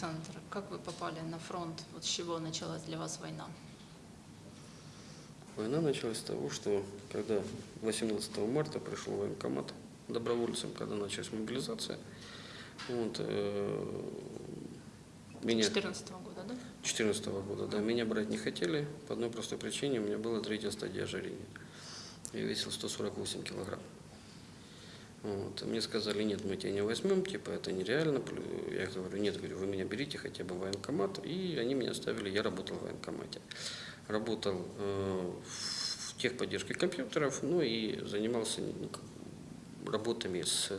Александр, как вы попали на фронт? Вот с чего началась для вас война? Война началась с того, что когда 18 марта пришел военкомат добровольцем, когда началась мобилизация, вот, э, меня 2014 года, да? 14 года, да, меня брать не хотели по одной простой причине, у меня была третья стадия ожирения. Я весил 148 килограмм. Вот. Мне сказали, нет, мы тебя не возьмем, типа это нереально. Я говорю, нет, говорю, вы меня берите хотя бы в военкомат. И они меня оставили, я работал в военкомате. Работал э, в техподдержке компьютеров, ну и занимался ну, работами с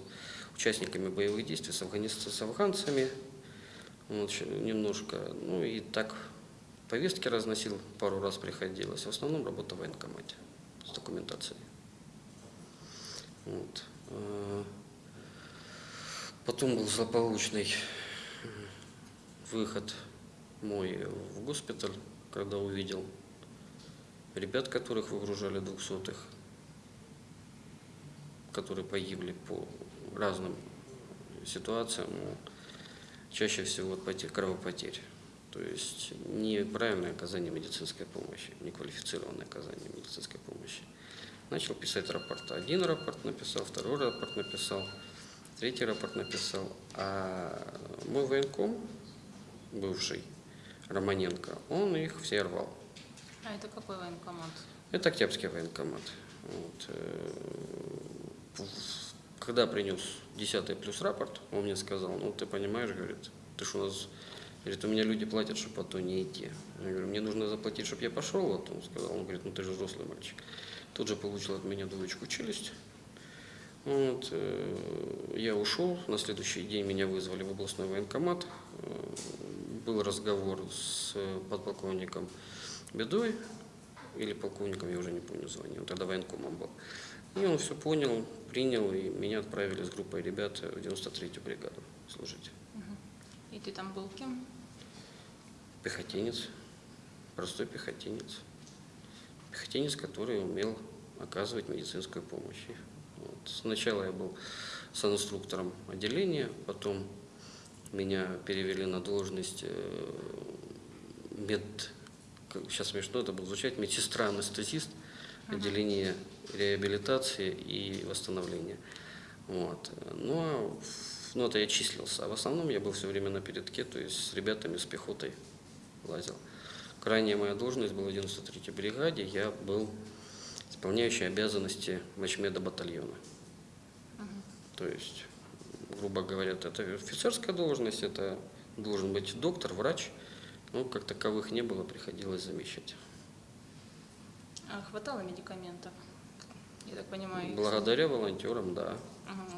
участниками боевых действий, с, афганист- с афганцами, вот, немножко. Ну и так повестки разносил, пару раз приходилось. В основном работа в военкомате с документацией. Вот. Э, Потом был злополучный выход мой в госпиталь, когда увидел ребят, которых выгружали двухсотых, которые погибли по разным ситуациям, ну, чаще всего от потерь, кровопотерь. То есть неправильное оказание медицинской помощи, неквалифицированное оказание медицинской помощи. Начал писать рапорты. Один рапорт написал, второй рапорт написал, третий рапорт написал. А мой военком, бывший, Романенко, он их все рвал. А это какой военкомат? Это Октябрьский военкомат. Вот. э, Когда принес 10 плюс рапорт, он мне сказал, ну ты понимаешь, говорит, ты что у нас, говорит, у меня люди платят, чтобы а то не идти. Я говорю, мне нужно заплатить, чтобы я пошел, вот он сказал, он говорит, ну ты же взрослый мальчик. Тут же получил от меня двоечку челюсть. Вот, э, я ушел, на следующий день меня вызвали в областной военкомат. Э, Был разговор с подполковником Бедой, или полковником, я уже не помню звание, он тогда военкомом был. И он все понял, принял, и меня отправили с группой ребят в 93-ю бригаду служить. И ты там был кем? Пехотинец, простой пехотинец. Пехотинец, который умел оказывать медицинскую помощь. Вот. Сначала я был санинструктором отделения, потом меня перевели на должность э, мед, сейчас смешно это будет звучать, медсестра-анестезист отделения реабилитации и восстановления. Вот. В- ну, это я числился. А в основном я был все время на передке, то есть с ребятами, с пехотой лазил. Крайняя моя должность была в 93-й бригаде. Я был исполняющий обязанности мачмеда батальона. То есть, грубо говоря, это офицерская должность, это должен быть доктор, врач. Но как таковых не было, приходилось замещать. А хватало медикаментов? Я так понимаю, Благодаря волонтерам, да.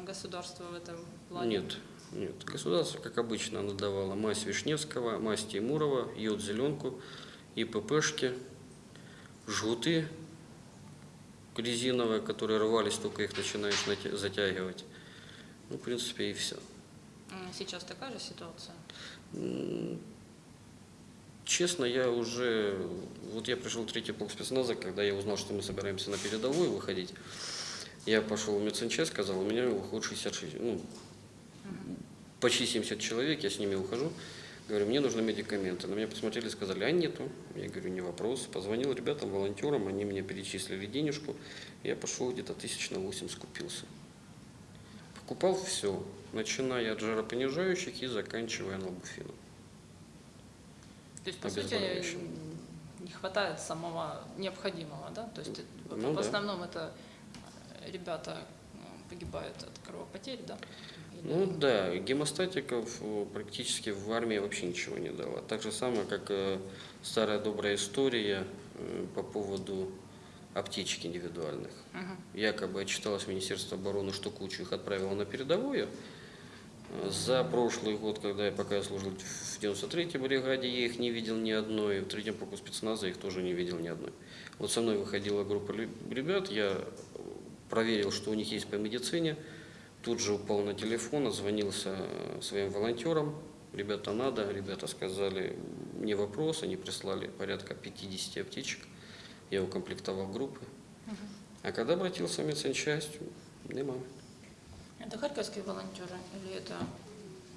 Государство в этом плане? Нет, нет. Государство, как обычно, оно давало мазь Вишневского, мазь Тимурова, йод зеленку, ИППшки, жгуты резиновые, которые рвались, только их начинаешь затягивать. Ну, в принципе, и все. Сейчас такая же ситуация? Честно, я уже, вот я пришел в третий полк спецназа, когда я узнал, что мы собираемся на передовую выходить, я пошел в медсанчасть, сказал, у меня выходит 66, ну, почти 70 человек, я с ними ухожу, говорю, мне нужны медикаменты. На меня посмотрели, сказали, а нету. Я говорю, не вопрос. Позвонил ребятам, волонтерам, они мне перечислили денежку, я пошел где-то тысяч на 8 скупился. Покупал все, начиная от жаропонижающих и заканчивая налбуфином. То есть, по сути, не хватает самого необходимого, да? То есть, Ну в да. основном это ребята ну, погибают от кровопотерь, да? Или- Ну да, гемостатиков э, практически в армии вообще ничего не дало. Так же самое, как э, старая добрая история э, по поводу аптечек индивидуальных. Мгм. Якобы отчиталось Министерство обороны, что кучу их отправило на передовую. Э, За прошлый год, когда я пока я служил в 93-й бригаде, я их не видел ни одной, в третьем полку спецназа их тоже не видел ни одной. Вот со мной выходила группа ребят, я проверил, что у них есть по медицине, тут же упал на телефон, отзвонился э, своим волонтерам, ребята надо, ребята сказали, не вопрос, они прислали порядка 50 аптечек, я укомплектовал группы. А когда обратился в медсанчасть, нема. Это харьковские волонтеры или это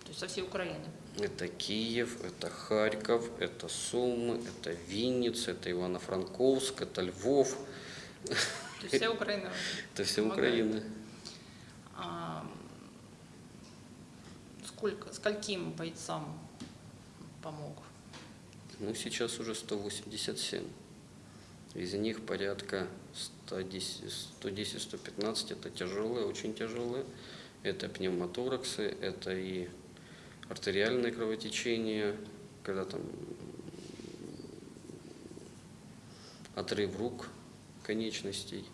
То есть со всей Украины. Это Киев, это Харьков, это Сумы, это Винница, это Ивано-Франковск, это Львов. То есть вся Украина. Это вся. Украина. А, сколько, скольким бойцам помог? Ну, сейчас уже 187. Из них порядка 110-115 это тяжелые, очень тяжелые. Это пневмотораксы, это и артериальное кровотечение, когда там отрыв рук конечностей,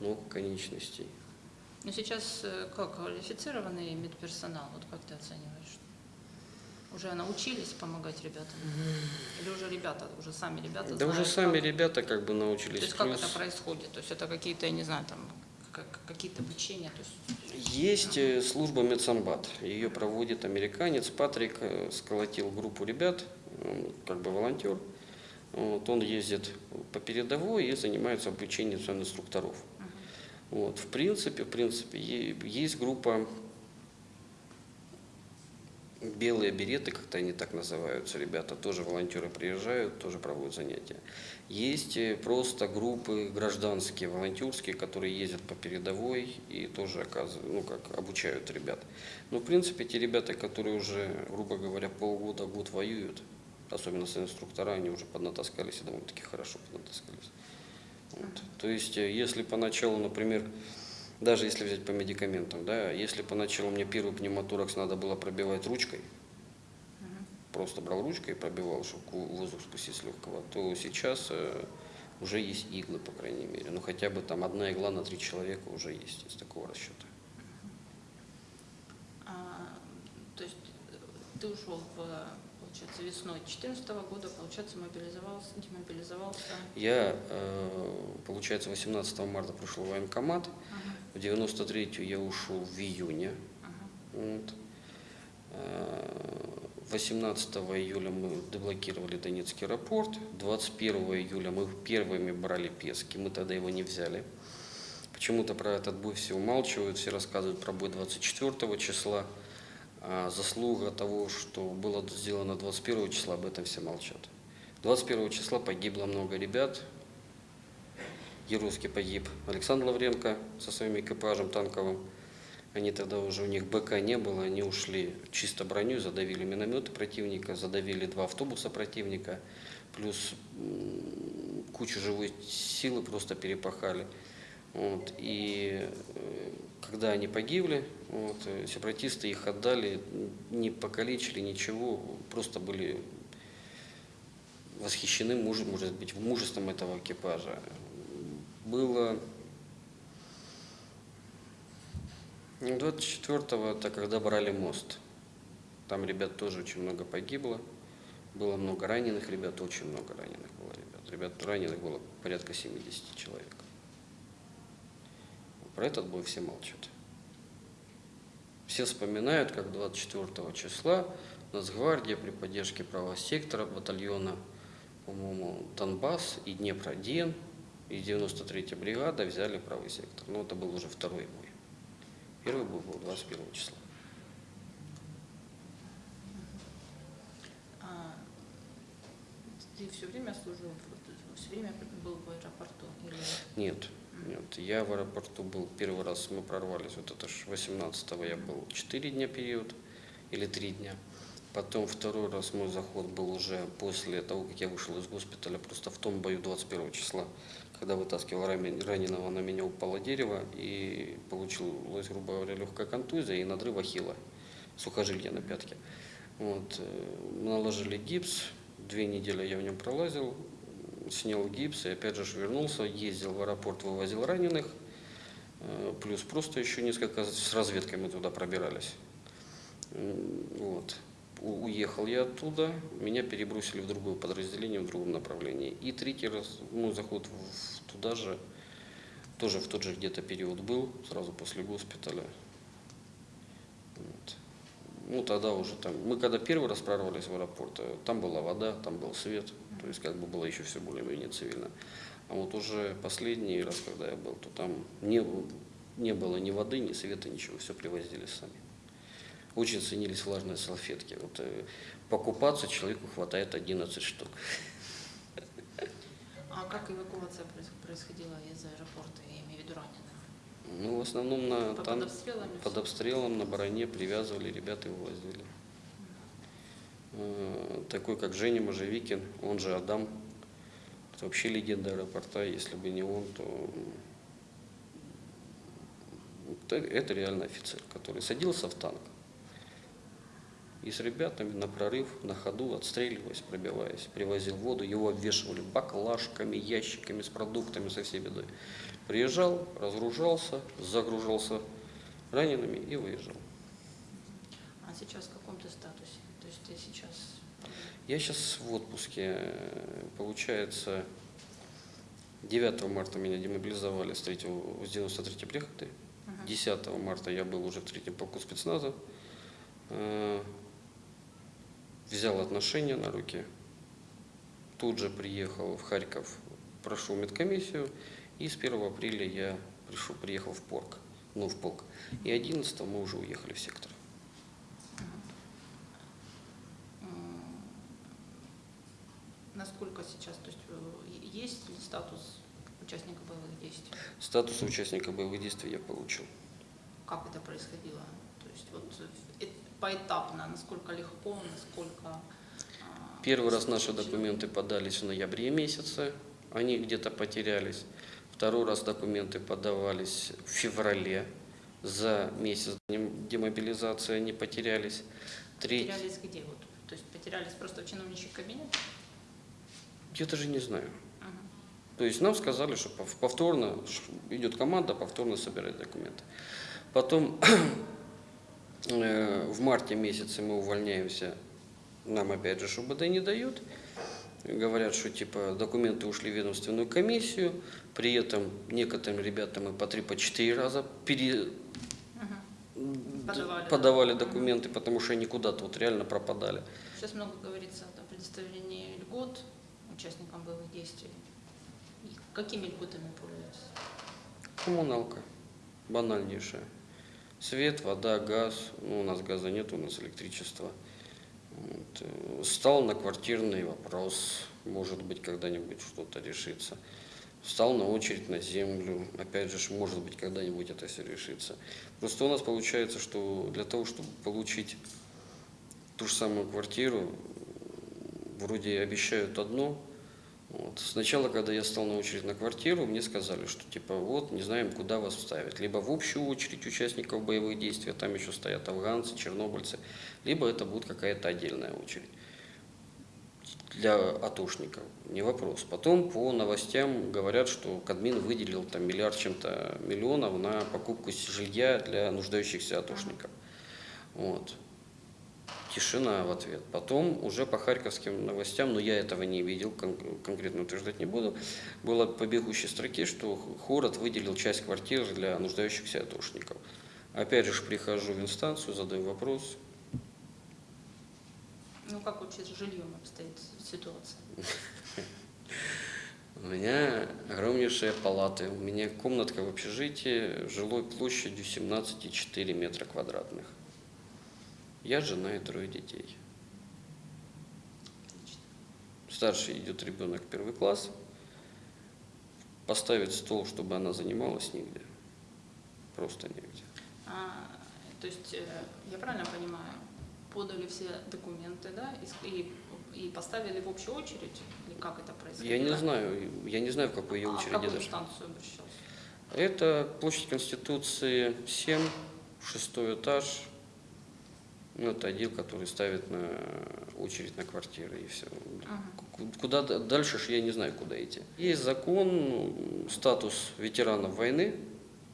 ног конечностей. Ну сейчас э, как квалифицированный медперсонал, вот как ты оцениваешь? Уже научились помогать ребятам? Или уже ребята, уже сами ребята Да знают, уже сами как? ребята как бы То научились. есть как Плюс это происходит? То есть это какие-то, я не знаю, там как- какие-то обучения? То есть... Есть э, служба Медсамбат. Ее проводит американец. Патрик э, сколотил группу ребят, он как бы волонтер. Вот, он ездит по передовой и занимается обучением инструкторов. Вот, в принципе, в принципе, есть группа белые береты, как-то они так называются, ребята, тоже волонтеры приезжают, тоже проводят занятия. Есть э, просто группы гражданские, волонтерские, которые ездят по передовой и тоже оказывают, ну как, обучают ребят. Но в принципе те ребята, которые уже, грубо говоря, полгода, год воюют, особенно с инструктора, они уже поднатаскались и довольно-таки хорошо поднатаскались. Вот. То есть, э, если поначалу, например, даже если взять по медикаментам, да, если поначалу мне первый пневмоторакс надо было пробивать ручкой, просто брал ручкой и пробивал, чтобы воздух спустить с легкого, то сейчас э, уже есть иглы, по крайней мере. Ну, хотя бы там одна игла на три человека уже есть из такого расчета. А, то есть э, ты ушел в, получается, весной 2014 года, получается, мобилизовался, демобилизовался. Я, э, получается, 18 марта пришел в военкомат, в 93-ю я ушел в июне. Вот. Э, 18 июля мы деблокировали Донецкий аэропорт, 21 июля мы первыми брали Пески, мы тогда его не взяли. Почему-то про этот бой все умалчивают, все рассказывают про бой 24 числа. А заслуга того, что было сделано 21 числа, об этом все молчат. 21 числа погибло много ребят. Геройски погиб Александр Лавренко со своим экипажем танковым. Они тогда уже, у них БК не было, они ушли чисто броню, задавили минометы противника, задавили два автобуса противника, плюс кучу живой силы просто перепахали. Вот, и э, когда они погибли, вот, э, сепаратисты их отдали, не покалечили ничего, просто были восхищены, муж- может быть, мужеством этого экипажа. Было 24-го, это когда брали мост. Там ребят тоже очень много погибло. Было много раненых ребят, очень много раненых было ребят. Ребят раненых было порядка 70 человек. Про этот бой все молчат. Все вспоминают, как 24 числа Нацгвардия при поддержке правого сектора, батальона, по-моему, Донбасс и Днепроден и 93-я бригада взяли правый сектор. Но это был уже второй бой. Первый бой был 21 числа. А, ты все время служил, все время был в аэропорту? Или... Нет, нет, я в аэропорту был первый раз, мы прорвались, вот это ж 18-го я был 4 дня период, или 3 дня. Потом второй раз мой заход был уже после того, как я вышел из госпиталя, просто в том бою 21 числа, когда вытаскивал раненого, на меня упало дерево и получилась, грубо говоря, легкая контузия и надрыв ахилла, сухожилия на пятке. Вот, э, наложили гипс, две недели я в нем пролазил, снял гипс и опять же вернулся, ездил в аэропорт, вывозил раненых, э, плюс просто еще несколько с разведкой мы туда пробирались. Вот. Уехал я оттуда, меня перебросили в другое подразделение, в другом направлении. И третий раз, ну, заход в- туда же, тоже в тот же где-то период был, сразу после госпиталя. Вот. Ну, тогда уже там, мы когда первый раз прорвались в аэропорт, э, там была вода, там был свет, то есть как бы было еще все более-менее цивильно. А вот уже последний раз, когда я был, то там не, не было ни воды, ни света, ничего, все привозили сами. очень ценились влажные салфетки. Вот, э, покупаться человеку хватает 11 штук. А как эвакуация проис- происходила из аэропорта, я имею в виду раненых? Ну, в основном на Под тан- обстрелами под обстрелом на бароне привязывали, ребята его возили. Э, Такой, как Женя Можевикин, он же Адам, это вообще легенда аэропорта, если бы не он, то это, это реально офицер, который садился в танк и с ребятами на прорыв, на ходу, отстреливаясь, пробиваясь, привозил воду, его обвешивали баклажками, ящиками с продуктами, со всей бедой. Приезжал, разгружался, загружался ранеными и выезжал. А сейчас в каком ты статусе? То есть ты сейчас... Я сейчас в отпуске. Э, Получается, 9 марта меня демобилизовали с, 3, с 93 бригады. Мгм. 10 марта я был уже в третьем полку спецназа. Взял отношения на руки. Тут же приехал в Харьков, прошел медкомиссию. И с 1 апреля я пришел, приехал в полк. Ну, в полк. И 11 мы уже уехали в сектор. Насколько сейчас, то есть э, есть ли статус участника боевых действий? Статус участника боевых действий я получил. Как это происходило? То есть вот э, поэтапно, насколько легко, насколько... а, Первый раз наши документы подались в ноябре месяце, они где-то потерялись. Второй раз документы подавались в феврале, за месяц дем- демобилизации они потерялись. Третий, Потерялись где? Вот, то есть потерялись просто в чиновничьих кабинетах? я даже не знаю. Мгм. То есть нам сказали, что пов- повторно идет команда, повторно собирать документы. Потом в марте месяце мы увольняемся, нам опять же ШУБД не дают. Говорят, что типа документы ушли в ведомственную комиссию, при этом некоторым ребятам мы по три, по четыре раза пере-. Подавали, подавали да? документы, потому что они куда-то вот реально пропадали. Сейчас много говорится о предоставлении льгот участникам боевых действий. И какими льготами пользуются? Коммуналка. Банальнейшая. Свет, вода, газ. Ну, у нас газа нет, у нас электричество. Вот. э, Стал на квартирный вопрос. Может быть, когда-нибудь что-то решится. Встал на очередь на землю. Опять же, может быть, когда-нибудь это все решится. Просто у нас получается, что для того, чтобы получить ту же самую квартиру, вроде обещают одно, вот. Сначала, когда я стал на очередь на квартиру, мне сказали, что типа вот не знаем, куда вас вставить. Либо в общую очередь участников боевых действий, а там еще стоят афганцы, чернобыльцы, либо это будет какая-то отдельная очередь для атошников. Не вопрос. Потом по новостям говорят, что Кадмин выделил там миллиард чем-то миллионов на покупку жилья для нуждающихся атошников. Вот. Тишина в ответ. Потом уже по харьковским новостям, но я этого не видел, кон- конкретно утверждать не буду, было по бегущей строке, что город выделил часть квартир для нуждающихся атошников. Опять же прихожу в инстанцию, задаю вопрос. Ну, как вообще с жильем обстоит ситуация? У меня огромнейшие палаты, у меня комнатка в общежитии жилой площадью 17,4 метра квадратных. Я жена и трое детей. Старший идет ребенок первый класс. Поставить стол, чтобы она занималась нигде. Просто негде. А, то есть, э, я правильно понимаю, подали все документы, да, и, и, поставили в общую очередь? Или как это происходило? Я не знаю, я не знаю, в какой я а очереди какую даже. инстанцию обращался? Это площадь Конституции 7, шестой этаж. Ну, это отдел, который ставит на очередь на квартиры и все. Мгм. Куда дальше ж я не знаю, куда идти. Есть закон, ну, статус ветеранов войны.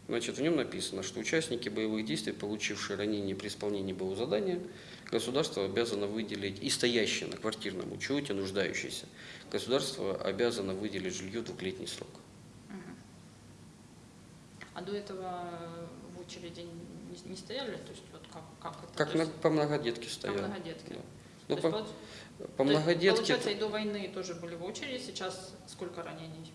Значит, в нем написано, что участники боевых действий, получившие ранение при исполнении боевого задания, государство обязано выделить, и стоящие на квартирном учете, нуждающиеся, государство обязано выделить жилье двухлетний срок. Мгм. А до этого в очереди не, не стояли? То есть, вот как, как это? Как на, есть, по многодетке по стоял. многодетке. Да. Ну, есть, по, вот- по то есть, многодетке Получается, и до войны тоже были в очереди, сейчас сколько ранений?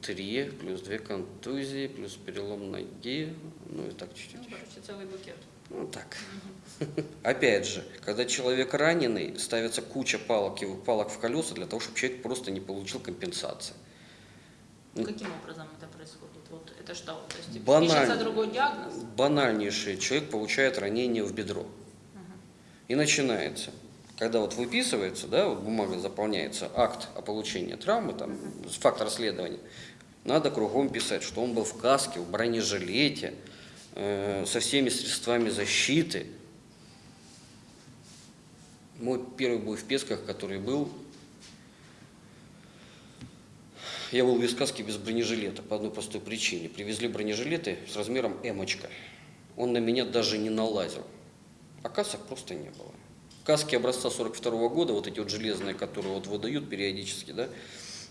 три, плюс две контузии, плюс перелом ноги, ну и так Ну, чуть-чуть. короче, целый букет. Ну так. Опять же, когда человек раненый, ставится куча палок, и- палок в колеса для того, чтобы человек просто не получил компенсации. Ну, Каким образом это происходит? Вот это что? То есть Банально. пишется другой диагноз? Банальнейшее. Человек получает ранение в бедро. И начинается. Когда вот выписывается, да, вот бумага заполняется, акт о получении травмы, там, факт расследования, надо кругом писать, что он был в каске, в бронежилете, э, со всеми средствами защиты. Мой первый бой в Песках, который был, я был без каски, без бронежилета по одной простой причине. Привезли бронежилеты с размером эмочка. Он на меня даже не налазил. А касок просто не было. Каски образца 42 года, вот эти вот железные, которые вот выдают периодически, да.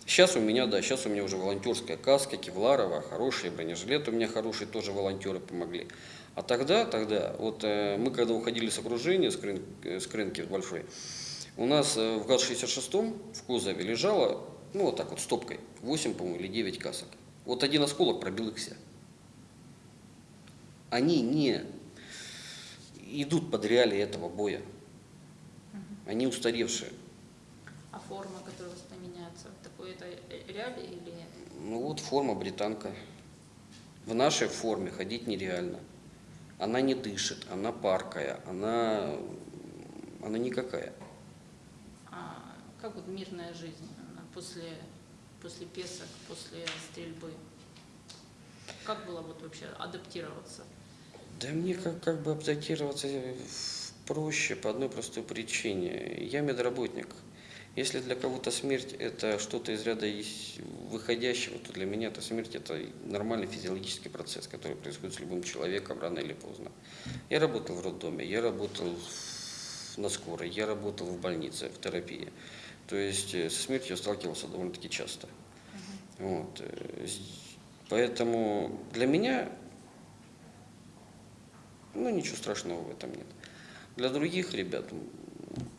Сейчас у меня, да, сейчас у меня уже волонтерская каска, кевларовая, хороший бронежилет у меня хороший, тоже волонтеры помогли. А тогда, тогда, вот э, мы когда уходили с окружения, с, крын, э, с большой, у нас э, в ГАЗ-66 в кузове лежало, ну вот так вот, стопкой, 8, по-моему, или 9 касок. Вот один осколок пробил их все. Они не идут под реалии этого боя. Они устаревшие. А форма, которая у вас там меняется, такой это реалии или... Ну вот форма британка. В нашей форме ходить нереально. Она не дышит, она паркая, она, она никакая. А как вот мирная жизнь после, после песок, после стрельбы? Как было вот вообще адаптироваться? Да мне как, как бы адаптироваться проще по одной простой причине. Я медработник. Если для кого-то смерть это что-то из ряда выходящего, то для меня это смерть это нормальный физиологический процесс, который происходит с любым человеком рано или поздно. Я работал в роддоме, я работал на скорой, я работал в больнице, в терапии. То есть э, со смертью я сталкивался довольно-таки часто. Вот. э, Поэтому для меня ну, ничего страшного в этом нет. Для других ребят,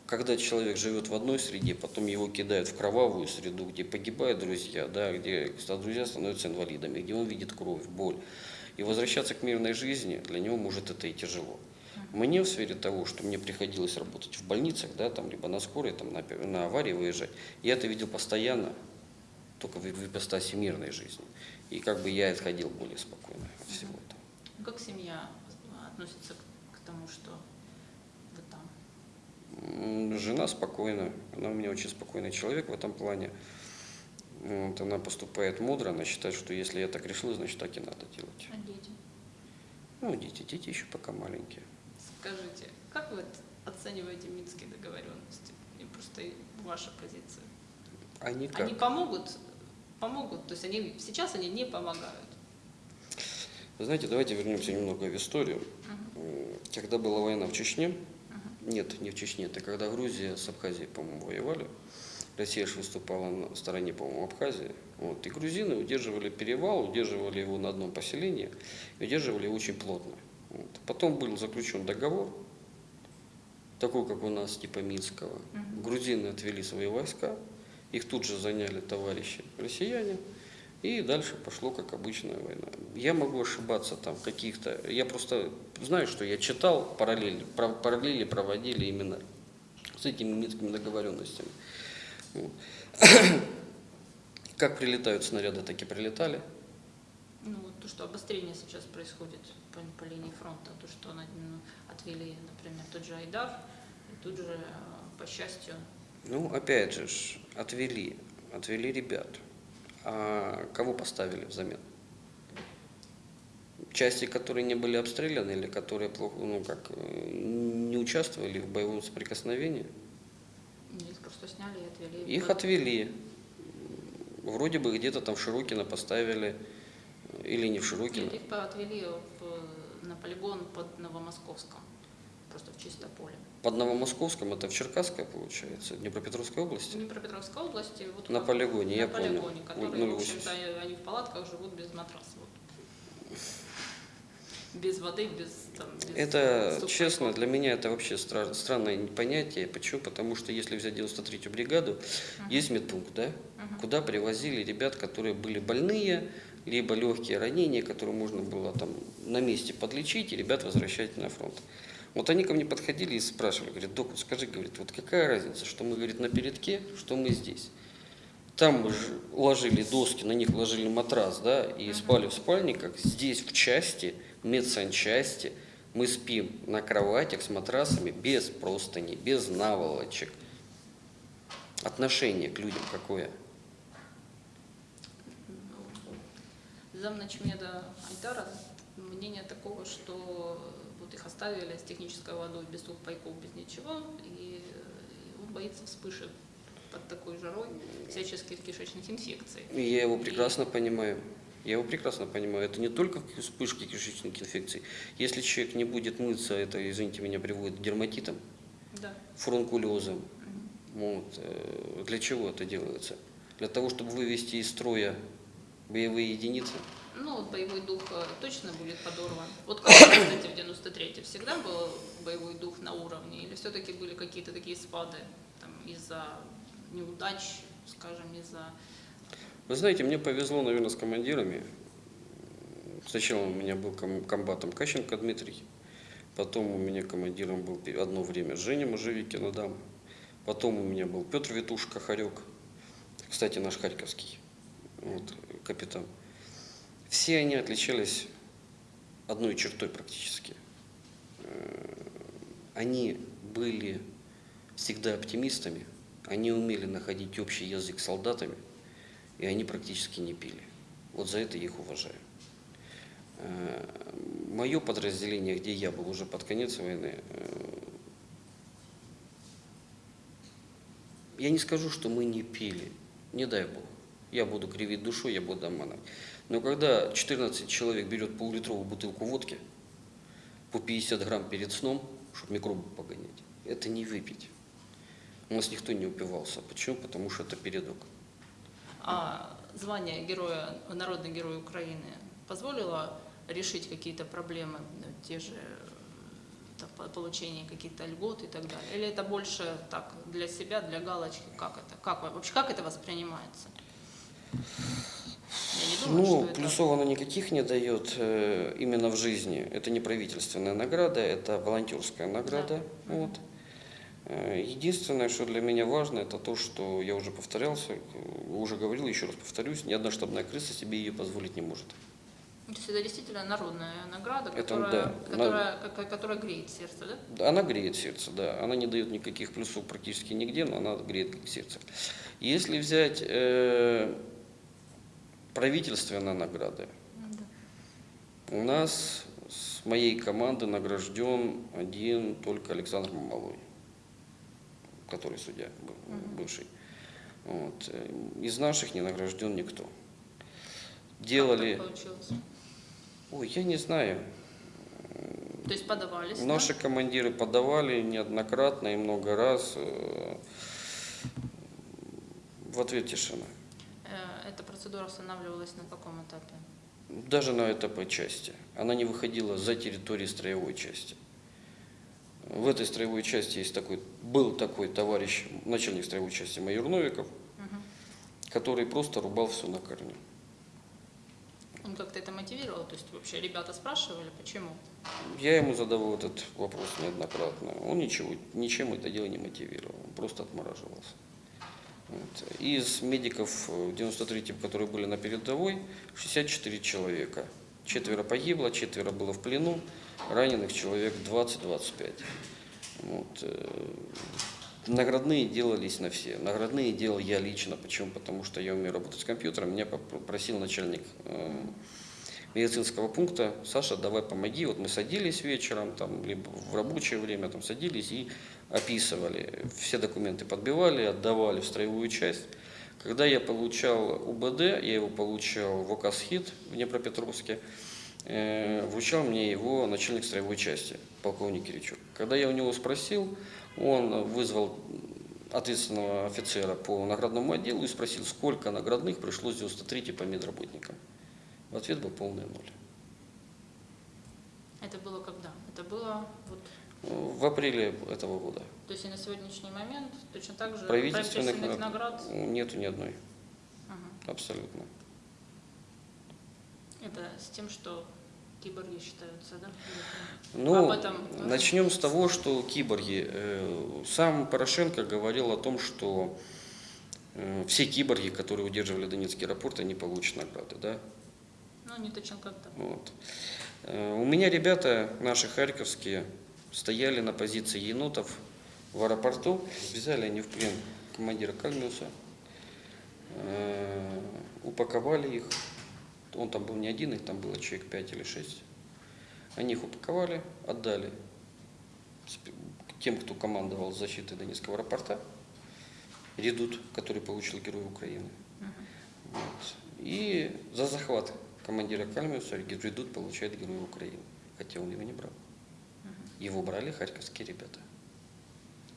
когда человек живет в одной среде, потом его кидают в кровавую среду, где погибают друзья, да, где друзья становятся инвалидами, где он видит кровь, боль. И возвращаться к мирной жизни для него может это и тяжело. Мне в сфере того, что мне приходилось работать в больницах, да, там, либо на скорой, там, на, на аварии выезжать, я это видел постоянно, только в, в ипостаси мирной жизни. И как бы я отходил более спокойно от всего этого. Ну, Как семья относится к, к тому, что вы там? Жена спокойна, она у меня очень спокойный человек в этом плане. Вот, она поступает мудро, она считает, что если я так решила, значит так и надо делать. А дети? Ну, дети, дети еще пока маленькие. Скажите, как вы оцениваете минские договоренности? И просто ваша позиция. Они как? Они помогут? Помогут, то есть они сейчас они не помогают. Вы знаете, давайте вернемся немного в историю. М, Когда была война в Чечне, нет, не в Чечне, это когда Грузия с Абхазией, по-моему, воевали. Россия же выступала на стороне, по-моему, Абхазии. Вот. И грузины удерживали перевал, удерживали его на одном поселении, и удерживали его очень плотно. Вот. Потом был заключен договор, такой, как у нас, типа Минского. Грузины отвели свои войска, их тут же заняли товарищи россияне, и дальше пошло, как обычная война. Я могу ошибаться там каких-то... Я просто знаю, что я читал параллели, параллели проводили именно с этими минскими договоренностями. Вот. Как прилетают снаряды, так и прилетали. То, что обострение сейчас происходит по, по линии фронта, то, что ну, отвели, например, тот же Айдар, и тут же, э, по счастью, Ну, опять же, отвели, отвели ребят. А кого поставили взамен? Части, которые не были обстреляны или которые плохо, ну как, э, не участвовали в боевом соприкосновении, их просто сняли и отвели. их отвели. Вроде бы где-то там в Широкино поставили, или не в Широкино. Нет, их отвели в- на полигон под Новомосковском, просто в чисто поле. Под Новомосковском, это в Черкасской, получается, Днепропетровской В области. Днепропетровской области. Вот На полигоне, на я понял. полигоне, Ой, которые, в 0,80. общем-то, они в палатках живут без матраса. вот. Без воды, без... Там, без Это, сухпайков. честно, для меня это вообще стра- странное понятие. Почему? Потому что если взять 93-ю бригаду, есть медпункт, да? Куда привозили ребят, которые были больные, либо легкие ранения, которые можно было там на месте подлечить, и ребят возвращать на фронт. Вот они ко мне подходили и спрашивали, говорят, док, вот скажи, говорит, вот какая разница, что мы, говорит, на передке, что мы здесь. Там мы ж ложили доски, на них ложили матрас, да, и спали в спальниках. Здесь в части, медсанчасти, мы спим на кроватях с матрасами без простыни, без наволочек. Отношение к людям какое? Замначмеда Айтара мнение такого, что вот их оставили с технической водой, без сухпайков, без ничего, и он боится вспышек под такой жарой всяческих кишечных инфекций. И Я его прекрасно понимаю. Я его прекрасно понимаю. Это не только вспышки кишечных инфекций. Если человек не будет мыться, это, извините меня, приводит к дерматитам, Да. фурункулезам. Вот. э, Для чего это делается? Для того, чтобы вывести из строя боевые единицы. Ну, вот боевой дух э, точно будет подорван. Вот как, кстати, в 93-е всегда был боевой дух на уровне? Или все-таки были какие-то такие спады из-за неудач, скажем, из-за... Вы знаете, мне повезло, наверное, с командирами. Сначала у меня был ком- комбатом Кащенко Дмитрий, потом у меня командиром был одно время Женя Можевикин Адам, потом у меня был Петр Витушка Харек, кстати, наш харьковский вот, капитан. Все они отличались одной чертой практически. Э, Они были всегда оптимистами, они умели находить общий язык с солдатами, и они практически не пили. Вот за это я их уважаю. Мое подразделение, где я был уже под конец войны, э, я не скажу, что мы не пили, не дай бог. Я буду кривить душой, я буду обманывать. Но когда 14 человек берет пол-литровую бутылку водки по 50 грамм перед сном, чтобы микробы погонять, это не выпить. У нас никто не упивался. Почему? Потому что это передок. А звание героя, народный герой Украины позволило решить какие-то проблемы, ну, те же получение каких-то льгот и так далее? Или это больше так для себя, для галочки? Как это? Как, во- вообще как это воспринимается? Думаю, Ну, это... плюсов оно никаких не дает э, именно в жизни. Это не правительственная награда, это волонтерская награда. Да. Вот. Э, Единственное, что для меня важно, это то, что я уже повторялся, э, уже говорил, еще раз повторюсь, ни одна штабная крыса себе ее позволить не может. То есть это действительно народная награда, Это которая, да. которая, ка- которая греет сердце, да? Да, Она греет сердце, да. Она не дает никаких плюсов практически нигде, но она греет сердце. Если взять э, правительственные награды, у нас с моей команды награжден один только Александр Мамалой, который судья бывший. Вот. Из наших не награжден никто. Как Делали... так получилось? Ой, я не знаю. То есть подавались, да? Наши командиры подавали неоднократно и много раз. э, В ответ тишина. Э, Эта процедура останавливалась на каком этапе? Даже на ЭТП части. Она не выходила за территорию строевой части. В этой строевой части есть такой, был такой товарищ, начальник строевой части майор Новиков, Мгм. который просто рубал все на корню. Он как-то это мотивировал? То есть вообще ребята спрашивали, почему? Я ему задавал этот вопрос неоднократно. Он ничего, ничем это дело не мотивировал, он просто отмораживался. Из медиков э, в 93-м, которые были на передовой, 64 человека. Четверо погибло, четверо было в плену, раненых человек 20-25. Вот. э, Наградные делались на все. Наградные делал я лично. Почему? Потому что я умею работать с компьютером. Меня попросил начальник э, медицинского пункта, Саша, давай помоги. Вот мы садились вечером, там, либо в рабочее время там садились и описывали. Все документы подбивали, отдавали в строевую часть. Когда я получал УБД, я его получал в ОКАСХИТ в Днепропетровске, э, вручал мне его начальник строевой части, полковник Киричук. Когда я у него спросил, он вызвал ответственного офицера по наградному отделу и спросил, сколько наградных пришлось 93 по медработникам. В ответ был полный ноль. Это было когда? Это было вот... В апреле этого года. То есть и на сегодняшний момент точно так же Правительственных правительственных наград нету ни одной, Ага. абсолютно. Это с тем, что киборги считаются, да? Ну, Об этом, начнем с того, что киборги. э, Сам Порошенко говорил о том, что э, все киборги, которые удерживали Донецкий аэропорт, они получат награды, да? Ну, не точно как-то. Вот. Э, У меня ребята, наши харьковские, стояли на позиции енотов в аэропорту. Взяли они в плен командира Кальмиуса, э, упаковали их. Он там был не один, их там было человек 5 или 6. Они их упаковали, отдали тем, кто командовал защитой Донецкого аэропорта, Редут, который получил Герой Украины. Вот. И за захват командира Кальмиуса Редут получает Героя Украины, хотя он его не брал. Его брали харьковские ребята.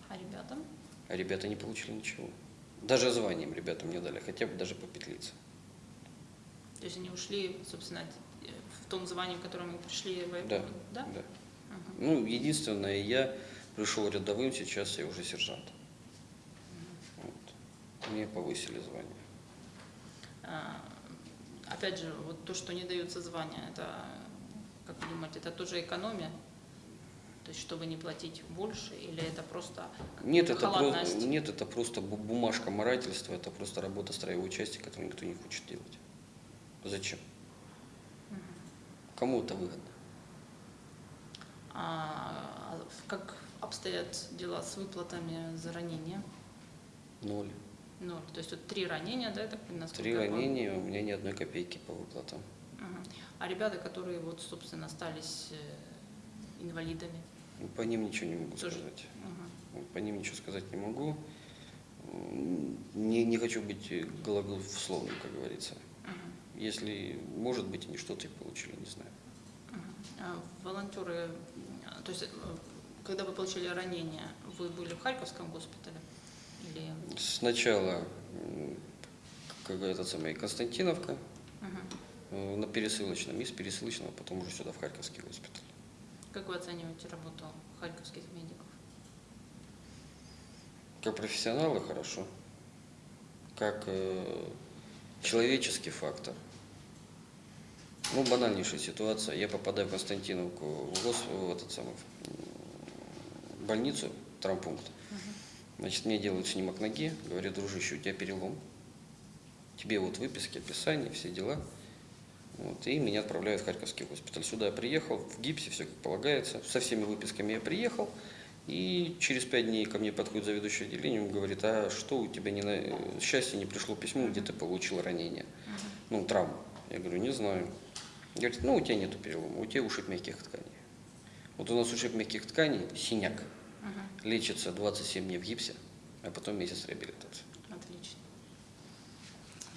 А ребятам? А ребята не получили ничего. Даже званием ребятам не дали, хотя бы даже по петлице. То есть они ушли, собственно, э, в том звании, в котором они пришли воевать? Да, Да? да. Мгм. Ну, единственное, я пришел рядовым, сейчас я уже сержант. Вот. Мне повысили звание. А, Опять же, вот то, что не даются звания, это, как вы думаете, это тоже экономия? То есть, чтобы не платить больше, или это просто Нет, это, просто, нет, это просто бу- бумажка морательства, это просто работа строевой части, которую никто не хочет делать. Зачем? Кому это выгодно? А как обстоят дела с выплатами за ранения? Ноль. Ноль. То есть вот три ранения, да, понимаю, насколько Три ранения, у меня ни одной копейки по выплатам. Мгм. А ребята, которые вот, собственно, остались э, инвалидами, По ним ничего не могу сказать. Вот По ним ничего сказать не могу. Не, не хочу быть глаголословным, как говорится. Мгм. Если, может быть, они что-то и получили, не знаю. Мгм. А волонтеры, а, то есть, э, когда вы получили ранение, вы были в Харьковском госпитале? Или... Сначала, как этот самый, Константиновка, Мгм. э, на пересылочном, из пересылочного потом уже сюда, в Харьковский госпиталь. Как вы оцениваете работу харьковских медиков? Как профессионалы хорошо, как э, человеческий фактор. Ну, банальнейшая ситуация. Я попадаю в Константиновку, в, гос, в этот самый, в больницу, травмпункт. Значит, мне делают снимок ноги, говорят, дружище, у тебя перелом. Тебе вот выписки, описание, все дела. Вот, и меня отправляют в Харьковский госпиталь. Сюда я приехал, в гипсе, все как полагается. Со всеми выписками я приехал. И через пять дней ко мне подходит заведующий отделением и говорит, а что у тебя не на... счастье не пришло письмо, где ты получил ранение, ну, травму. Я говорю, не знаю. Говорит, ну, у тебя нету перелома, у тебя ушиб мягких тканей. Вот у нас ушиб мягких тканей, синяк, Мгм. лечится 27 дней в гипсе, а потом месяц реабилитации. Отлично.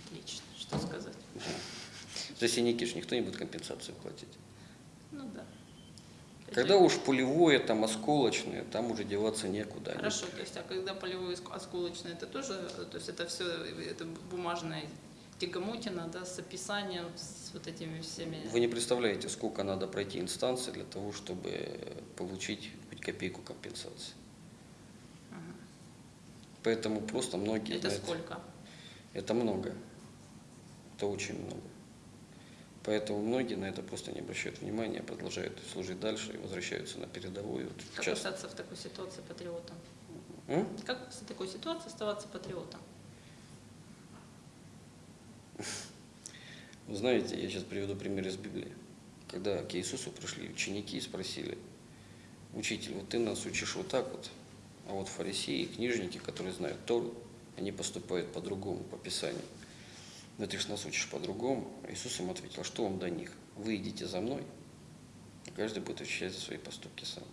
Отлично. Что сказать? За синяки же никто не будет компенсацию платить. Ну да. Когда уж пулевое, там осколочное, там уже деваться некуда. Хорошо, то есть, а когда полевой оск- осколочный, это тоже, то есть это все, это бумажная тягомотина, да, с описанием, с вот этими всеми... Вы не представляете, сколько надо пройти инстанции для того, чтобы получить хоть копейку компенсации. Мгм. Поэтому просто многие Это знают- сколько? Это много. Это очень много. Поэтому многие на это просто не обращают внимания, продолжают служить дальше и возвращаются на передовую. Как сейчас- остаться в такой ситуации патриотом? М? Как в такой ситуации оставаться патриотом? Вы знаете, я сейчас приведу пример из Библии. Когда к Иисусу пришли ученики и спросили, учитель, вот ты нас учишь вот так вот, а вот фарисеи, книжники, которые знают Тору, они поступают по-другому, по Писанию. Но ты же нас учишь по-другому. Иисус им ответил, «А что вам до них? Вы идите за мной, и каждый будет отвечать за свои поступки сам.